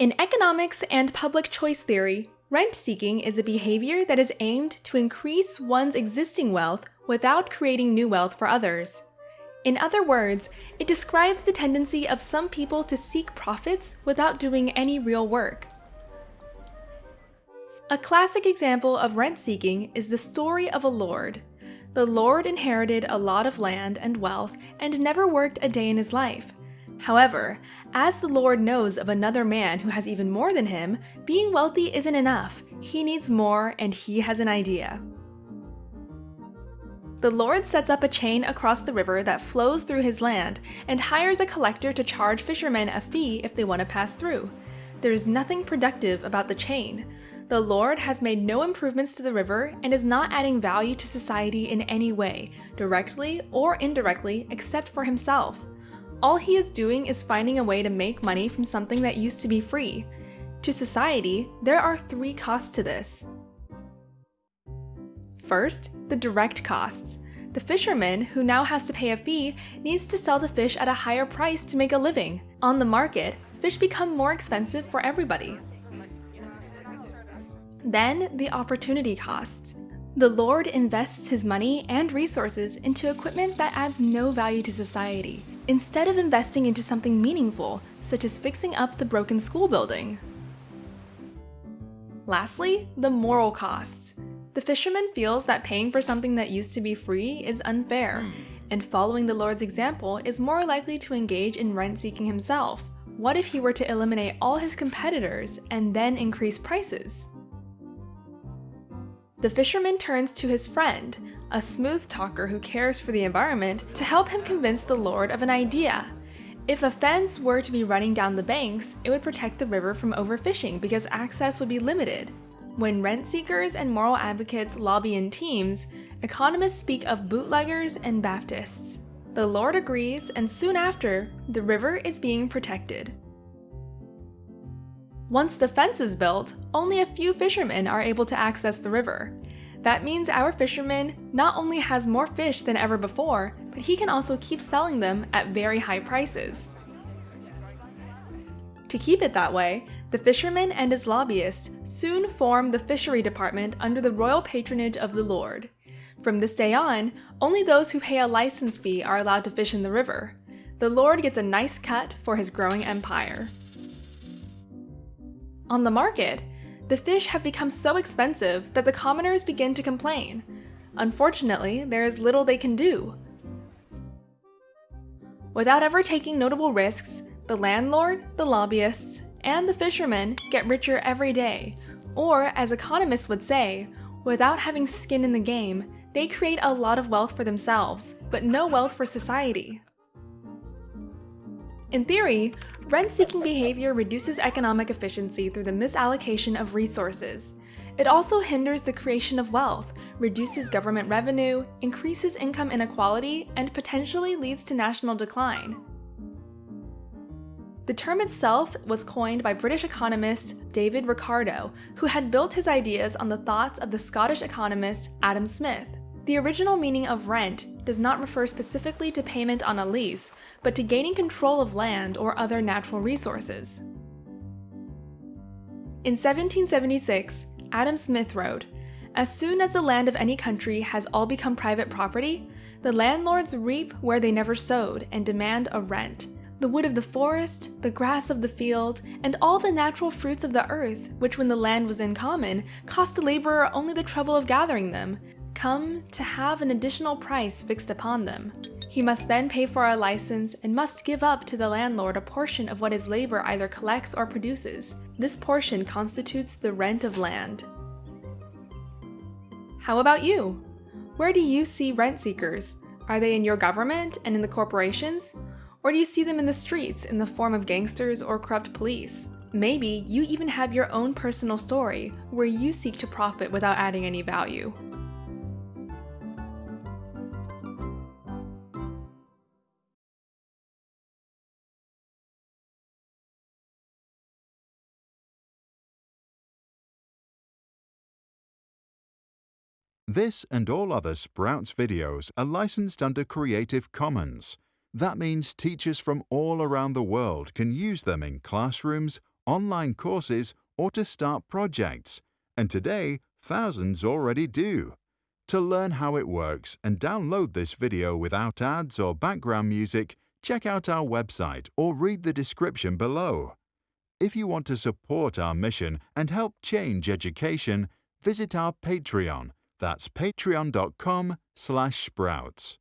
In economics and public choice theory, rent seeking is a behavior that is aimed to increase one's existing wealth without creating new wealth for others. In other words, it describes the tendency of some people to seek profits without doing any real work. A classic example of rent seeking is the story of a lord. The lord inherited a lot of land and wealth and never worked a day in his life. However, as the lord knows of another man who has even more than him, being wealthy isn't enough. He needs more and he has an idea. The lord sets up a chain across the river that flows through his land and hires a collector to charge fishermen a fee if they want to pass through. There is nothing productive about the chain. The Lord has made no improvements to the river and is not adding value to society in any way, directly or indirectly, except for himself. All he is doing is finding a way to make money from something that used to be free. To society, there are three costs to this. First, the direct costs. The fisherman, who now has to pay a fee, needs to sell the fish at a higher price to make a living. On the market, fish become more expensive for everybody. Then, the opportunity costs. The Lord invests his money and resources into equipment that adds no value to society, instead of investing into something meaningful, such as fixing up the broken school building. Lastly, the moral costs. The fisherman feels that paying for something that used to be free is unfair, hmm. and following the Lord's example is more likely to engage in rent-seeking himself. What if he were to eliminate all his competitors and then increase prices? The fisherman turns to his friend, a smooth talker who cares for the environment, to help him convince the Lord of an idea. If a fence were to be running down the banks, it would protect the river from overfishing because access would be limited. When rent seekers and moral advocates lobby in teams, economists speak of bootleggers and Baptists. The Lord agrees, and soon after, the river is being protected. Once the fence is built, only a few fishermen are able to access the river. That means our fisherman not only has more fish than ever before, but he can also keep selling them at very high prices. To keep it that way, the fisherman and his lobbyist soon form the fishery department under the royal patronage of the Lord. From this day on, only those who pay a license fee are allowed to fish in the river. The Lord gets a nice cut for his growing empire. On the market, the fish have become so expensive that the commoners begin to complain. Unfortunately, there is little they can do. Without ever taking notable risks, the landlord, the lobbyists, and the fishermen get richer every day, or as economists would say, without having skin in the game, they create a lot of wealth for themselves, but no wealth for society. In theory, rent-seeking behavior reduces economic efficiency through the misallocation of resources. It also hinders the creation of wealth, reduces government revenue, increases income inequality, and potentially leads to national decline. The term itself was coined by British economist David Ricardo, who had built his ideas on the thoughts of the Scottish economist Adam Smith. The original meaning of rent does not refer specifically to payment on a lease, but to gaining control of land or other natural resources. In 1776, Adam Smith wrote, As soon as the land of any country has all become private property, the landlords reap where they never sowed and demand a rent the wood of the forest, the grass of the field, and all the natural fruits of the earth, which when the land was in common, cost the laborer only the trouble of gathering them, come to have an additional price fixed upon them. He must then pay for a license and must give up to the landlord a portion of what his labor either collects or produces. This portion constitutes the rent of land. How about you? Where do you see rent seekers? Are they in your government and in the corporations? Or do you see them in the streets in the form of gangsters or corrupt police? Maybe you even have your own personal story where you seek to profit without adding any value. This and all other Sprouts videos are licensed under Creative Commons. That means teachers from all around the world can use them in classrooms, online courses, or to start projects, and today thousands already do. To learn how it works and download this video without ads or background music, check out our website or read the description below. If you want to support our mission and help change education, visit our Patreon. That's patreon.com slash sprouts.